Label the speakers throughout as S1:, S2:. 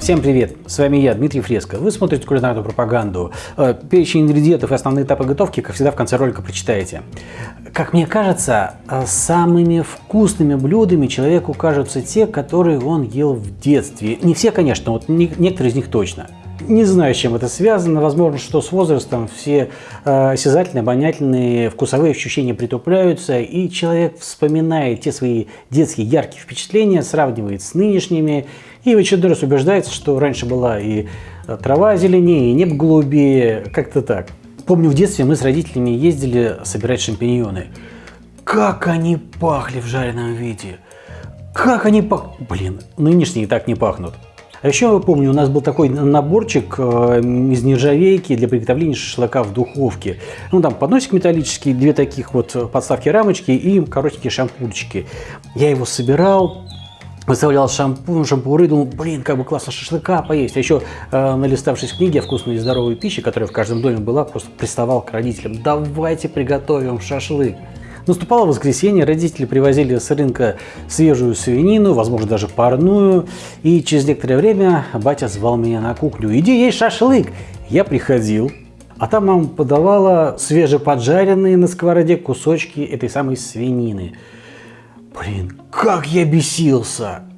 S1: Всем привет! С вами я, Дмитрий Фреско. Вы смотрите кулинарную пропаганду. Э, перечень ингредиентов и основные этапы готовки, как всегда, в конце ролика прочитаете. Как мне кажется, э, самыми вкусными блюдами человеку кажутся те, которые он ел в детстве. Не все, конечно, вот некоторые из них точно. Не знаю, с чем это связано. Возможно, что с возрастом все э, осязательные, обонятельные, вкусовые ощущения притупляются, и человек вспоминает те свои детские яркие впечатления, сравнивает с нынешними, и в очередной раз убеждается, что раньше была и э, трава зеленее, и небо голубее, как-то так. Помню, в детстве мы с родителями ездили собирать шампиньоны. Как они пахли в жареном виде! Как они пах... Блин, нынешние так не пахнут. А еще я помню, у нас был такой наборчик э, из нержавейки для приготовления шашлыка в духовке. Ну, там подносик металлический, две таких вот подставки рамочки и коротенькие шампурчики. Я его собирал, выставлял шампунь, шампуры, думал, блин, как бы классно шашлыка поесть. А еще, э, налиставшись книги о вкусной и здоровой пище, которая в каждом доме была, просто приставал к родителям, давайте приготовим шашлык. Наступало воскресенье, родители привозили с рынка свежую свинину, возможно, даже парную. И через некоторое время батя звал меня на кухню. «Иди есть шашлык!» Я приходил, а там мама подавала свежеподжаренные на сковороде кусочки этой самой свинины. Блин, как я бесился!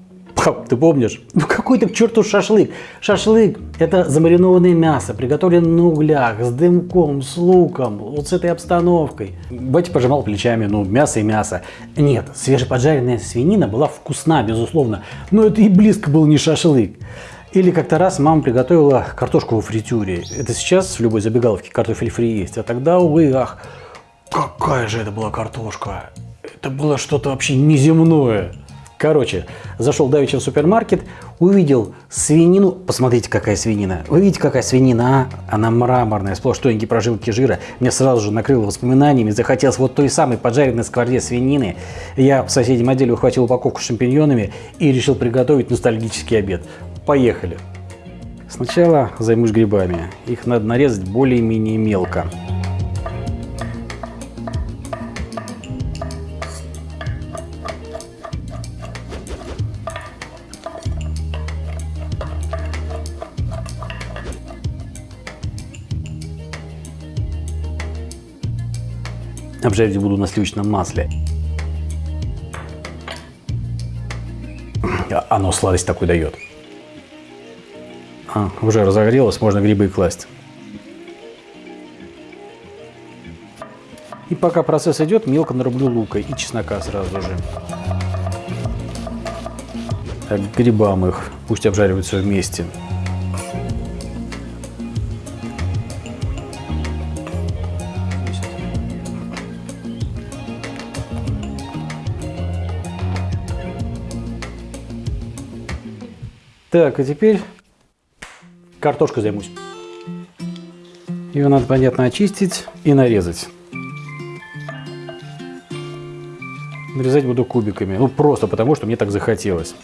S1: Ты помнишь? Ну какой ты к черту шашлык? Шашлык – это замаринованное мясо, приготовленное на углях, с дымком, с луком, вот с этой обстановкой. Батя пожимал плечами, ну мясо и мясо. Нет, свежеподжаренная свинина была вкусна, безусловно, но это и близко был не шашлык. Или как-то раз мама приготовила картошку во фритюре. Это сейчас в любой забегаловке картофель фри есть, а тогда, увы, ах, какая же это была картошка. Это было что-то вообще неземное. Короче, зашел давеча в супермаркет, увидел свинину. Посмотрите, какая свинина. Вы видите, какая свинина, а? Она мраморная, сплошь тоненькие прожилки жира. Мне сразу же накрыло воспоминаниями. Захотелось вот той самой поджаренной скворде свинины. Я в соседнем отделе ухватил упаковку с шампиньонами и решил приготовить ностальгический обед. Поехали. Сначала займусь грибами. Их надо нарезать более-менее мелко. Обжарить буду на сливочном масле. А, оно сладость такой дает. А, уже разогрелось, можно грибы класть. И пока процесс идет, мелко нарублю лука и чеснока сразу же. Так, грибам их, пусть обжариваются вместе. Так, а теперь картошкой займусь. Ее надо, понятно, очистить и нарезать. Нарезать буду кубиками. Ну, просто потому, что мне так захотелось.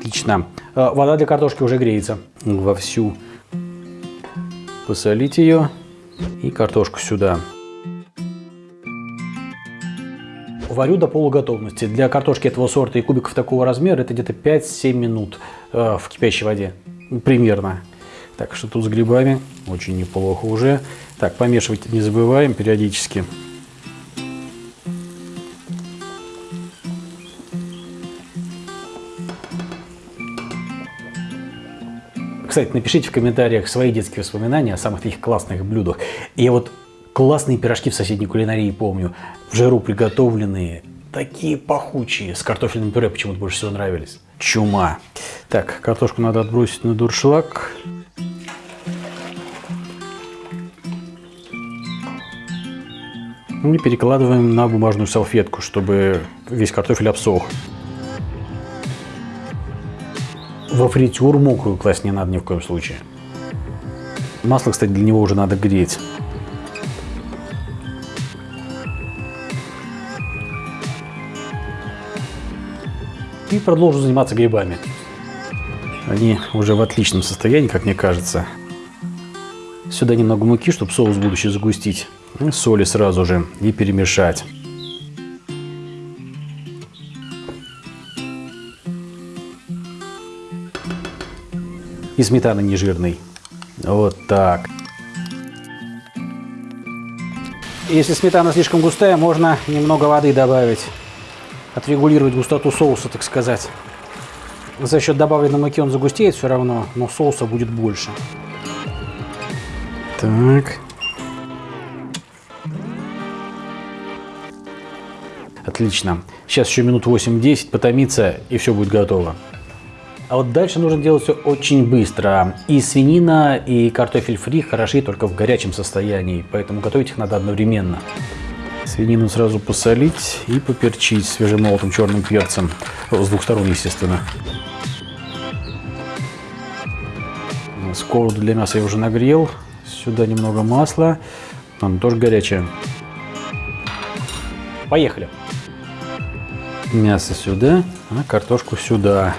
S1: Отлично. А, вода для картошки уже греется вовсю. Посолить ее и картошку сюда. Варю до полуготовности. Для картошки этого сорта и кубиков такого размера это где-то 5-7 минут э, в кипящей воде. Примерно. Так, что тут с грибами? Очень неплохо уже. Так, помешивать не забываем периодически. Кстати, напишите в комментариях свои детские воспоминания о самых таких классных блюдах. Я вот классные пирожки в соседней кулинарии помню, в жару приготовленные, такие пахучие, с картофельным пюре почему-то больше всего нравились. Чума. Так, картошку надо отбросить на дуршлаг. И перекладываем на бумажную салфетку, чтобы весь картофель обсох. Во фритюр мокрую класть не надо ни в коем случае. Масло, кстати, для него уже надо греть. и продолжу заниматься грибами. Они уже в отличном состоянии, как мне кажется. Сюда немного муки, чтобы соус будущий загустить. И соли сразу же и перемешать. И сметана нежирный. Вот так. Если сметана слишком густая, можно немного воды добавить. Отрегулировать густоту соуса, так сказать. За счет добавленной муки он загустеет все равно, но соуса будет больше. Так. Отлично. Сейчас еще минут 8-10 потомится, и все будет готово. А вот дальше нужно делать все очень быстро. И свинина, и картофель фри хороши только в горячем состоянии, поэтому готовить их надо одновременно. Свинину сразу посолить и поперчить свежемолотым черным перцем. С двух сторон, естественно. Сковороду для мяса я уже нагрел. Сюда немного масла. Оно тоже горячее. Поехали. Мясо сюда, а картошку сюда.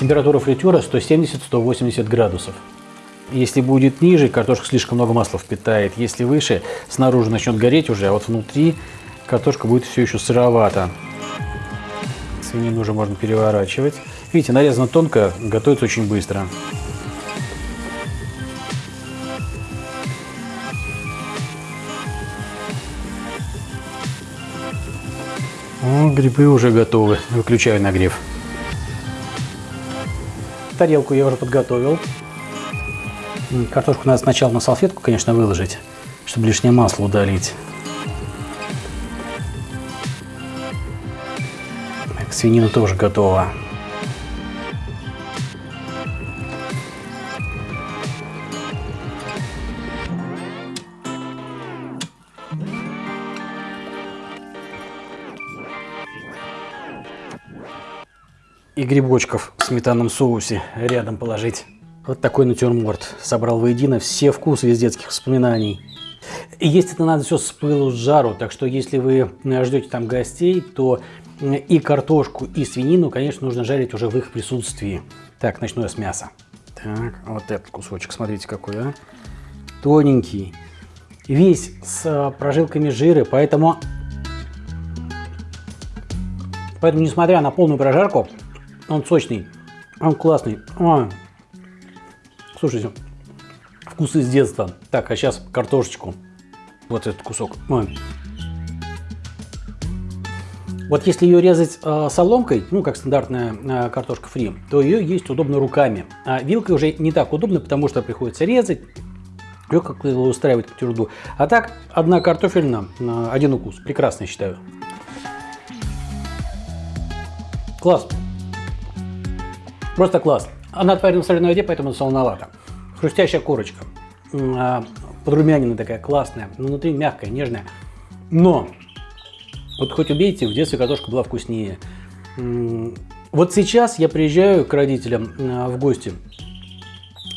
S1: Температура фритюра 170-180 градусов. Если будет ниже, картошка слишком много масла впитает. Если выше, снаружи начнет гореть уже, а вот внутри картошка будет все еще сыровата. Свинину уже можно переворачивать. Видите, нарезано тонко, готовится очень быстро. О, грибы уже готовы. Выключаю нагрев. Тарелку я уже подготовил. Картошку надо сначала на салфетку, конечно, выложить, чтобы лишнее масло удалить. Так, свинина тоже готова. и грибочков в сметанном соусе рядом положить. Вот такой натюрморт. Собрал воедино все вкусы из детских воспоминаний. И есть это надо все с пылу, с жару, так что если вы ждете там гостей, то и картошку, и свинину, конечно, нужно жарить уже в их присутствии. Так, начну я с мяса. Так, вот этот кусочек, смотрите какой, а. Тоненький. Весь с прожилками жира, поэтому... Поэтому, несмотря на полную прожарку, он сочный, он классный. Ой. Слушайте, вкус из детства. Так, а сейчас картошечку. Вот этот кусок. Ой. Вот если ее резать э, соломкой, ну как стандартная э, картошка фри, то ее есть удобно руками. А вилкой уже не так удобно, потому что приходится резать, ее как-то устраивать труду. А так, одна картофельная, э, один укус. Прекрасно, считаю. Класс. Просто класс. Она отварена в соленой воде, поэтому солоновато. Хрустящая корочка. А, подрумянина такая классная. Внутри мягкая, нежная. Но, вот хоть убейте, в детстве картошка была вкуснее. Вот сейчас я приезжаю к родителям а, в гости.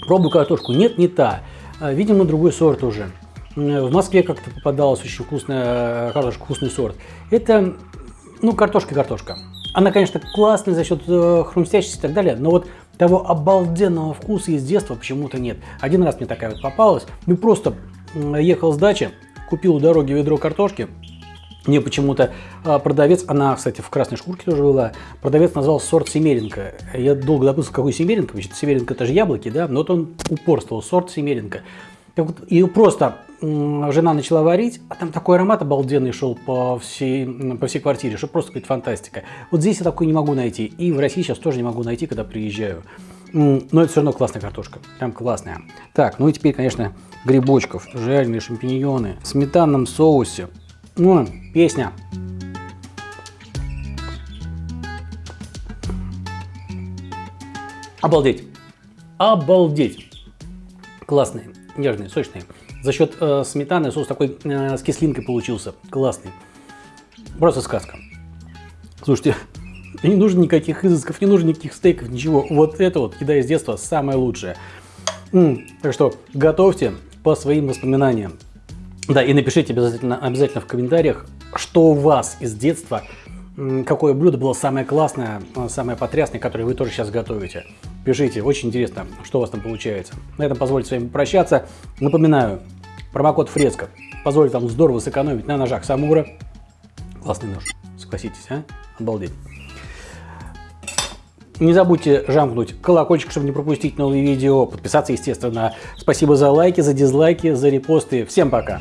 S1: Пробую картошку. Нет, не та. А, видимо, другой сорт уже. В Москве как-то попадалась очень вкусная картошка, вкусный сорт. Это, ну, картошка-картошка. Она, конечно, классная за счет э, хрустящести и так далее, но вот того обалденного вкуса из детства почему-то нет. Один раз мне такая вот попалась. Ну просто ехал с дачи, купил у дороги ведро картошки. Мне почему-то э, продавец, она, кстати, в красной шкурке тоже была, продавец назвал сорт Семеренко. Я долго допустил, какой Семеренко, значит, Семеренко это же яблоки, да, но вот он упорствовал, сорт Семеренко. И просто жена начала варить, а там такой аромат обалденный шел по всей, по всей квартире, что просто какая-то фантастика. Вот здесь я такой не могу найти. И в России сейчас тоже не могу найти, когда приезжаю. Но это все равно классная картошка. Прям классная. Так, ну и теперь, конечно, грибочков, жареные шампиньоны в сметанном соусе. Ну, песня. Обалдеть. Обалдеть. Классные нежные, сочные. За счет э, сметаны соус такой э, с кислинкой получился. Классный. Просто сказка. Слушайте, не нужно никаких изысков, не нужно никаких стейков, ничего. Вот это вот еда из детства самая лучшая. М -м, так что готовьте по своим воспоминаниям. Да, и напишите обязательно, обязательно в комментариях, что у вас из детства какое блюдо было самое классное, самое потрясное, которое вы тоже сейчас готовите. Пишите, очень интересно, что у вас там получается. На этом позвольте с вами прощаться. Напоминаю, промокод Фреско позволит вам здорово сэкономить на ножах Самура. Классный нож, согласитесь, а? Обалдеть. Не забудьте жамкнуть колокольчик, чтобы не пропустить новые видео, подписаться, естественно. Спасибо за лайки, за дизлайки, за репосты. Всем пока!